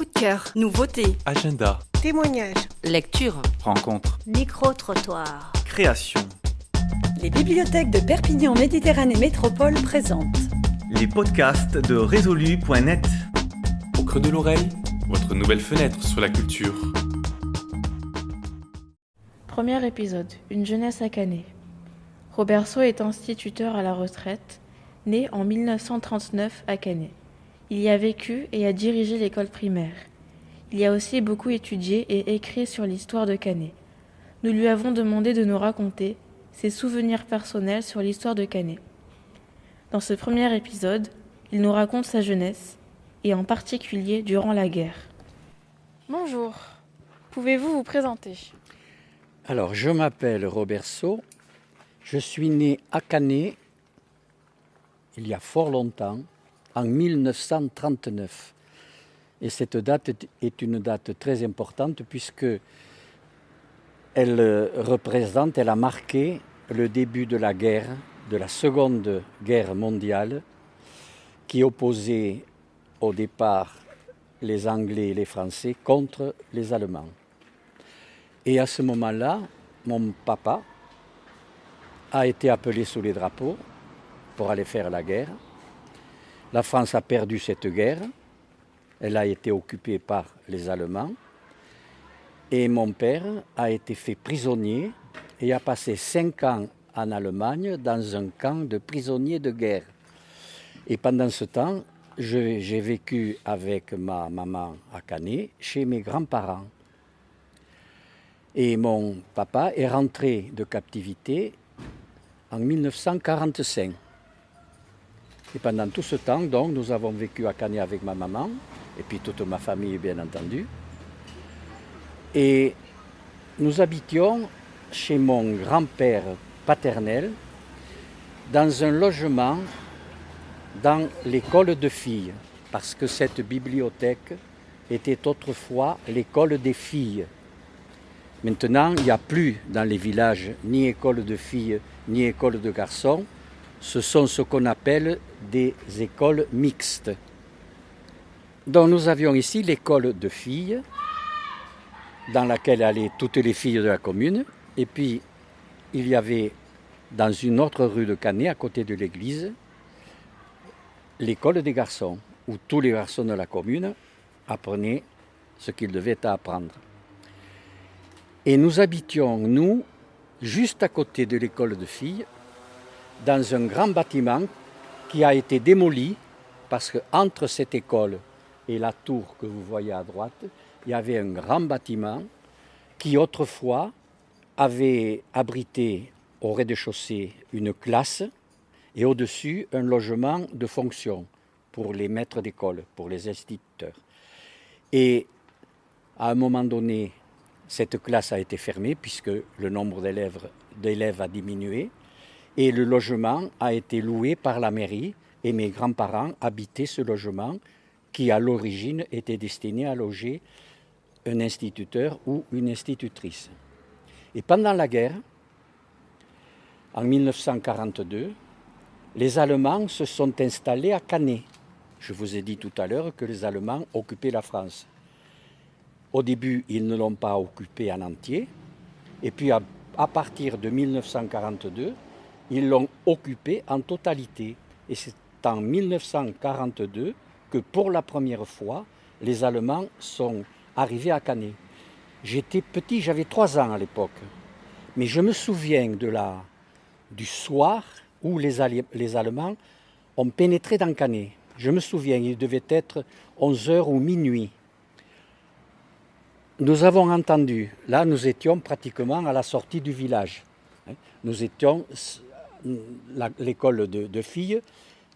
Coup de cœur, nouveauté, Agenda, Témoignages. lecture. rencontre, Micro-trottoir. création. Les bibliothèques de Perpignan Méditerranée Métropole présentent Les podcasts de résolu.net. Au creux de l'oreille, votre nouvelle fenêtre sur la culture. Premier épisode, une jeunesse à Canet. Roberceau est instituteur à la retraite, né en 1939 à Canet. Il y a vécu et a dirigé l'école primaire. Il y a aussi beaucoup étudié et écrit sur l'histoire de Canet. Nous lui avons demandé de nous raconter ses souvenirs personnels sur l'histoire de Canet. Dans ce premier épisode, il nous raconte sa jeunesse, et en particulier durant la guerre. Bonjour, pouvez-vous vous présenter? Alors, je m'appelle Robert Sau. Je suis né à Canet il y a fort longtemps, en 1939. Et cette date est- une date très importante puisque elle euh, représente, elle a marqué le début de la guerre, de la Seconde Guerre mondiale, qui opposait au départ les Anglais et les Français contre les Allemands. Et à ce moment-là, mon papa a été appelé sous les drapeaux pour aller faire la guerre. La France a perdu cette guerre. Elle a été occupée par les Allemands. Et mon père a été fait prisonnier et a passé cinq ans en Allemagne dans un camp de prisonniers de guerre. Et pendant ce temps, j'ai vécu avec ma maman à Canet chez mes grands-parents. Et mon papa est rentré de captivité en 1945. Et pendant tout ce temps, donc, nous avons vécu à Canet avec ma maman, et puis toute ma famille, bien entendu. Et nous habitions chez mon grand-père paternel, dans un logement dans l'école de filles, parce que cette bibliothèque était autrefois l'école des filles. Maintenant, il n'y a plus dans les villages ni école de filles ni école de garçons. Ce sont ce qu'on appelle des écoles mixtes. Donc nous avions ici l'école de filles, dans laquelle allaient toutes les filles de la commune. Et puis, il y avait dans une autre rue de Canet, à côté de l'église, l'école des garçons, où tous les garçons de la commune apprenaient ce qu'ils devaient apprendre. Et nous habitions, nous, juste à côté de l'école de filles, dans un grand bâtiment qui a été démoli parce qu'entre cette école et la tour que vous voyez à droite, il y avait un grand bâtiment qui autrefois avait abrité au rez-de-chaussée une classe et au-dessus un logement de fonction pour les maîtres d'école, pour les instituteurs. Et à un moment donné, cette classe a été fermée puisque le nombre d'élèves a diminué et le logement a été loué par la mairie et mes grands-parents habitaient ce logement qui à l'origine était destiné à loger un instituteur ou une institutrice. Et pendant la guerre, en 1942, les Allemands se sont installés à Canet. Je vous ai dit tout à l'heure que les Allemands occupaient la France. Au début, ils ne l'ont pas occupée en entier. Et puis, à, à partir de 1942, ils l'ont occupée en totalité. Et c'est en 1942 que, pour la première fois, les Allemands sont arrivés à Canet. J'étais petit, j'avais trois ans à l'époque. Mais je me souviens de du soir où les, les Allemands ont pénétré dans Canet. Je me souviens, il devait être 11 heures ou minuit. Nous avons entendu, là nous étions pratiquement à la sortie du village. hein. Nous étions, l'école de, filles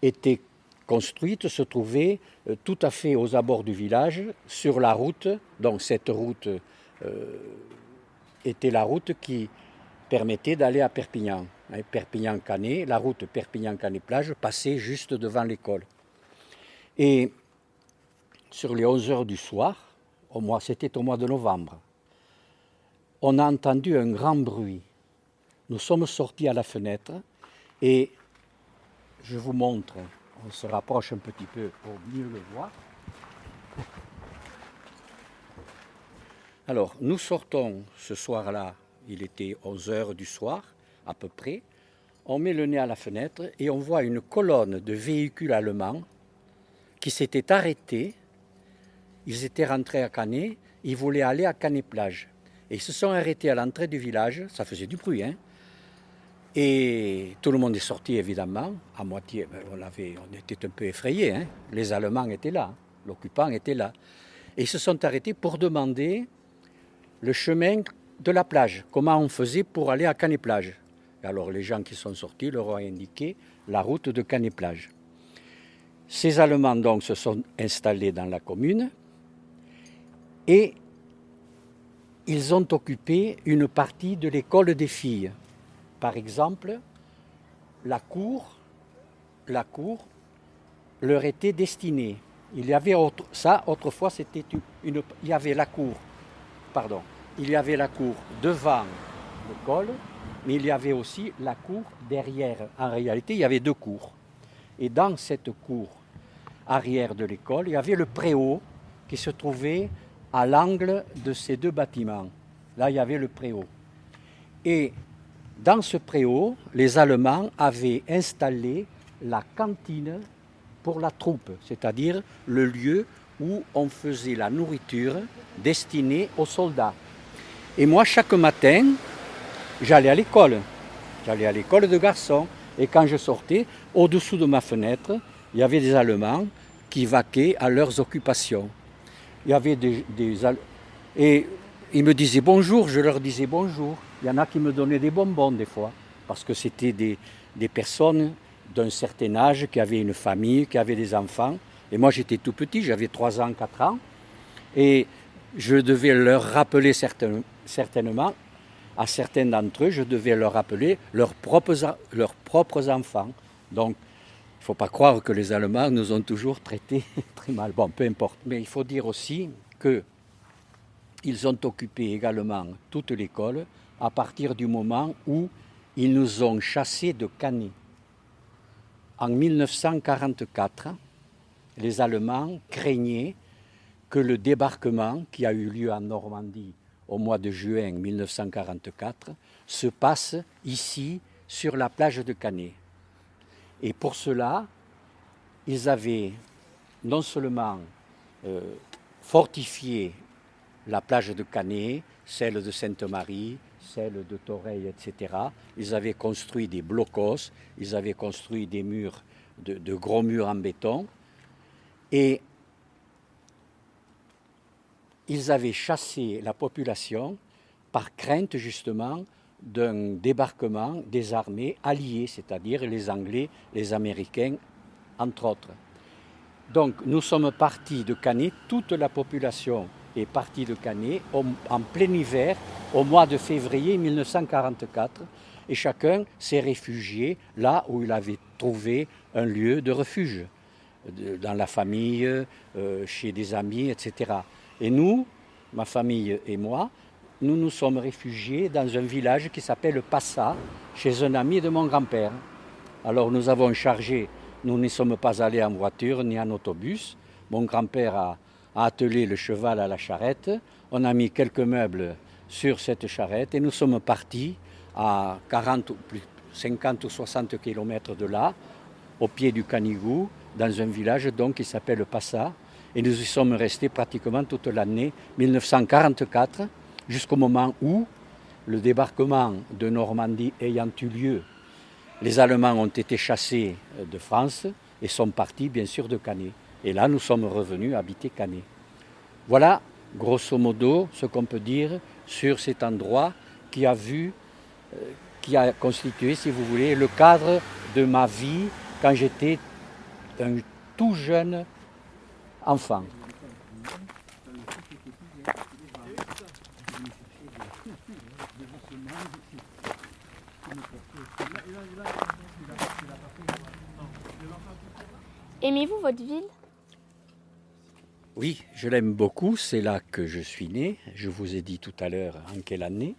était construite, se trouvait euh, tout à fait aux abords du village, sur la route. Donc cette route euh, était la route qui permettait d'aller à Perpignan. hein. Perpignan-Canet, la route Perpignan-Canet-Plage passait juste devant l'école. Et sur les 11 heures du soir, au mois, c'était au mois de novembre, on a entendu un grand bruit. Nous sommes sortis à la fenêtre et je vous montre, on se rapproche un petit peu pour mieux le voir. Alors, nous sortons ce soir-là, il était 11 heures du soir, à peu près. On met le nez à la fenêtre et on voit une colonne de véhicules allemands qui s'étaient arrêtés. Ils étaient rentrés à Canet, ils voulaient aller à Canet-Plage. Et ils se sont arrêtés à l'entrée du village, ça faisait du bruit, hein. Et tout le monde est sorti évidemment, à moitié, ben, on, avait, on était un peu effrayés, hein. les Allemands étaient là, l'occupant était là. Et ils se sont arrêtés pour demander le chemin de la plage, comment on faisait pour aller à Canet-Plage. Alors les gens qui sont sortis leur ont indiqué la route de Canet-Plage. Ces Allemands donc se sont installés dans la commune et ils ont occupé une partie de l'école des filles. Par exemple, la cour, la cour leur était destinée. Il y avait ça autrefois c'était une, il y avait la cour, pardon, il y avait la cour devant l'école, mais il y avait aussi la cour derrière. En réalité, il y avait deux cours. Et dans cette cour arrière de l'école, il y avait le préau qui se trouvait à l'angle de ces deux bâtiments. Là, il y avait le préau. Et dans ce préau, les Allemands avaient installé la cantine pour la troupe, c'est-à-dire le lieu où on faisait la nourriture destinée aux soldats. Et moi, chaque matin, j'allais à l'école. J'allais à l'école de garçons. Et quand je sortais, au-dessous de ma fenêtre, il y avait des Allemands qui vaquaient à leurs occupations il y avait des, ils me disaient bonjour, je leur disais bonjour. Il y en a qui me donnaient des bonbons des fois, parce que c'était des, des personnes d'un certain âge qui avaient une famille, qui avaient des enfants. Et moi j'étais tout petit, j'avais 3 ans, 4 ans. Et je devais leur rappeler certainement, à certains d'entre eux, je devais leur rappeler leurs propres, leurs propres enfants. Donc ne faut pas croire que les Allemands nous ont toujours traités très mal. Bon, peu importe. Mais il faut dire aussi qu'ils ont occupé également toute l'école à partir du moment où ils nous ont chassés de Canet. En 1944, les Allemands craignaient que le débarquement qui a eu lieu en Normandie au mois de juin 1944 se passe ici sur la plage de Canet. Et pour cela, ils avaient non seulement euh, fortifié la plage de Canet, celle de Sainte-Marie, celle de Toreil, etc. Ils avaient construit des blocos, ils avaient construit des murs, de, de gros murs en béton, et ils avaient chassé la population par crainte justement d'un débarquement des armées alliées, c'est-à-dire les Anglais, les Américains, entre autres. Donc nous sommes partis de Canet, toute la population est partie de Canet en plein hiver, au mois de février 1944, et chacun s'est réfugié là où il avait trouvé un lieu de refuge, dans la famille, euh, chez des amis, etc. Et nous, ma famille et moi, nous nous sommes réfugiés dans un village qui s'appelle Passa, chez un ami de mon grand-père. Alors nous avons chargé, nous n'y sommes pas allés en voiture ni en autobus. Mon grand-père a, attelé le cheval à la charrette. On a mis quelques meubles sur cette charrette et nous sommes partis à 40 50 ou 60 kilomètres de là, au pied du Canigou, dans un village donc qui s'appelle Passa. Et nous y sommes restés pratiquement toute l'année 1944 jusqu'au moment où le débarquement de Normandie ayant eu lieu, les Allemands ont été chassés de France et sont partis bien sûr de Canet. Et là, nous sommes revenus habiter Canet. Voilà, grosso modo, ce qu'on peut dire sur cet endroit qui a vu, euh, qui a constitué, si vous voulez, le cadre de ma vie quand j'étais un tout jeune enfant. Aimez-vous votre ville? Oui, je l'aime beaucoup. C'est là que je suis né. Je vous ai dit tout à l'heure en quelle année.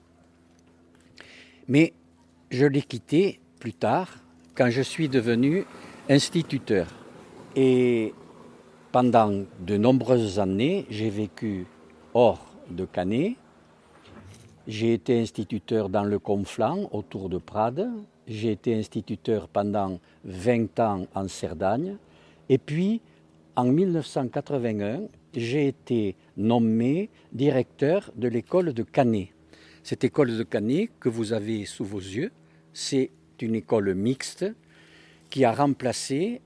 Mais je l'ai quitté plus tard quand je suis devenu instituteur. Et pendant de nombreuses années, j'ai vécu hors de Canet. J'ai été instituteur dans le Conflans, autour de Prades. J'ai été instituteur pendant 20 ans en Cerdagne. Et puis, en 1981, j'ai été nommé directeur de l'école de Canet. Cette école de Canet que vous avez sous vos yeux, c'est une école mixte qui a remplacé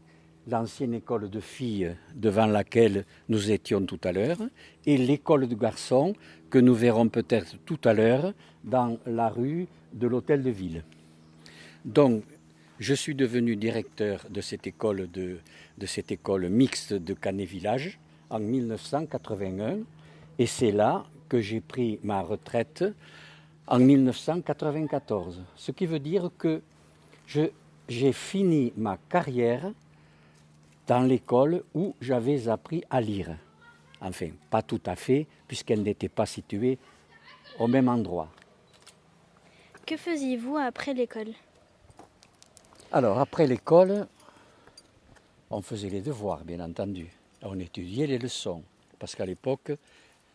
l'ancienne école de filles devant laquelle nous étions tout à l'heure et l'école de garçons que nous verrons peut-être tout à l'heure dans la rue de l'hôtel de ville. Donc, je suis devenu directeur de cette école, mixte de Canet Village en 1981 et c'est là que j'ai pris ma retraite en 1994. Ce qui veut dire que j'ai fini ma carrière dans l'école où j'avais appris à lire. Enfin, pas tout à fait, puisqu'elle n'était pas située au même endroit. Que faisiez-vous après l'école? Alors, après l'école, on faisait les devoirs, bien entendu. On étudiait les leçons, parce qu'à l'époque,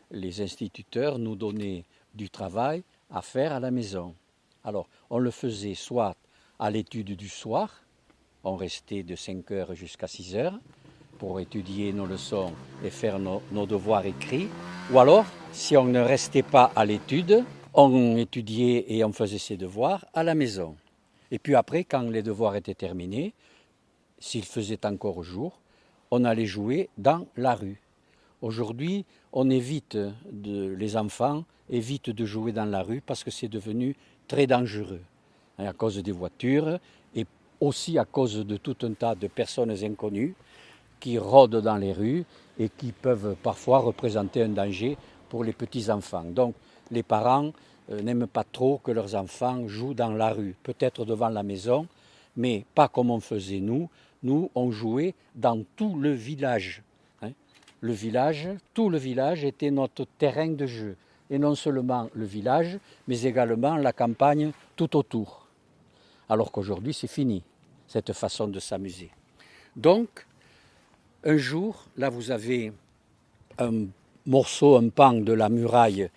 les instituteurs nous donnaient du travail à faire à la maison. Alors, on le faisait soit à l'étude du soir, on restait de 5 heures jusqu'à 6 heures pour étudier nos leçons et faire nos, devoirs écrits. Ou alors, si on ne restait pas à l'étude, on étudiait et on faisait ses devoirs à la maison. Et puis après, quand les devoirs étaient terminés, s'il faisait encore jour, on allait jouer dans la rue. Aujourd'hui, on évite, les enfants évitent de jouer dans la rue parce que c'est devenu très dangereux à cause des voitures et aussi à cause de tout un tas de personnes inconnues qui rôdent dans les rues et qui peuvent parfois représenter un danger pour les petits-enfants. Donc les parents n'aiment pas trop que leurs enfants jouent dans la rue, peut-être devant la maison, mais pas comme on faisait nous. Nous, on jouait dans tout le village. Hein. Le village, tout le village était notre terrain de jeu. Et non seulement le village, mais également la campagne tout autour alors qu'aujourd'hui c'est fini, cette façon de s'amuser. Donc, un jour, là vous avez un morceau, un pan de la muraille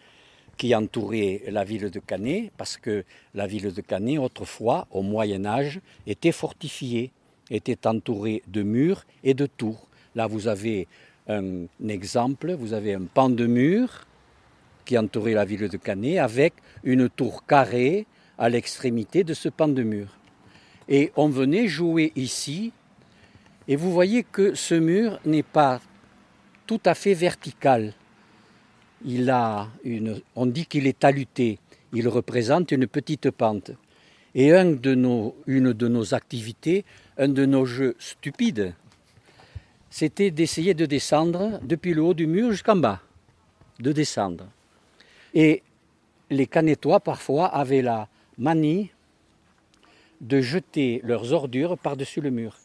qui entourait la ville de Canet, parce que la ville de Canet, autrefois, au Moyen Âge, était fortifiée, était entourée de murs et de tours. Là, vous avez un exemple, vous avez un pan de mur qui entourait la ville de Canet, avec une tour carrée à l'extrémité de ce pan de mur. Et on venait jouer ici, et vous voyez que ce mur n'est pas tout à fait vertical. On dit qu'il est taluté, il représente une petite pente. Et une de nos activités, un de nos jeux stupides, c'était d'essayer de descendre depuis le haut du mur jusqu'en bas, de descendre. Et les Canetois, parfois, avaient la, manie de jeter leurs ordures par-dessus le mur.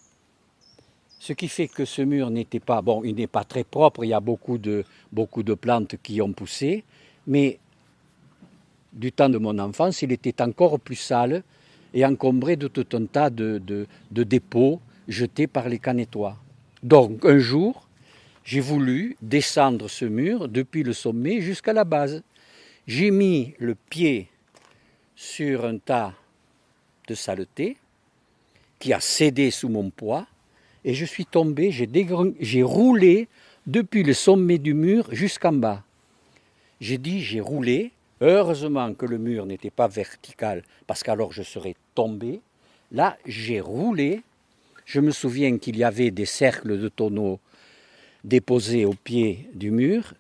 Ce qui fait que ce mur n'était pas, bon, il n'est pas très propre, il y a beaucoup de, plantes qui ont poussé, mais du temps de mon enfance, il était encore plus sale et encombré de tout un tas de, de dépôts jetés par les canetois. Donc un jour, j'ai voulu descendre ce mur depuis le sommet jusqu'à la base. J'ai mis le pied sur un tas de saleté qui a cédé sous mon poids et je suis tombé, j'ai roulé depuis le sommet du mur jusqu'en bas. J'ai dit j'ai roulé, heureusement que le mur n'était pas vertical parce qu'alors je serais tombé. Là, j'ai roulé. Je me souviens qu'il y avait des cercles de tonneaux déposés au pied du mur.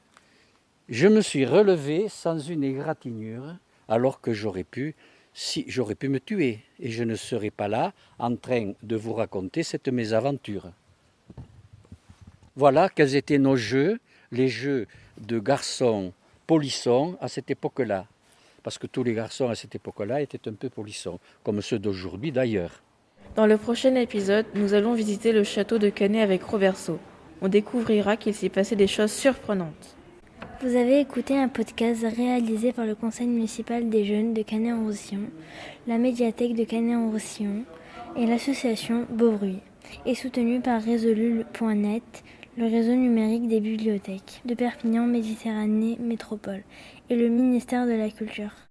Je me suis relevé sans une égratignure alors que j'aurais pu, si j'aurais pu me tuer et je ne serais pas là en train de vous raconter cette mésaventure. Voilà quels étaient nos jeux, les jeux de garçons polissons à cette époque-là. Parce que tous les garçons à cette époque-là étaient un peu polissons, comme ceux d'aujourd'hui d'ailleurs. Dans le prochain épisode, nous allons visiter le château de Canet avec Roverso. On découvrira qu'il s'y passait des choses surprenantes. Vous avez écouté un podcast réalisé par le Conseil municipal des jeunes de Canet-en-Roussillon, la médiathèque de Canet-en-Roussillon et l'association Beaubruit, et soutenu par Résolu.net, le réseau numérique des bibliothèques de Perpignan Méditerranée Métropole et le ministère de la Culture.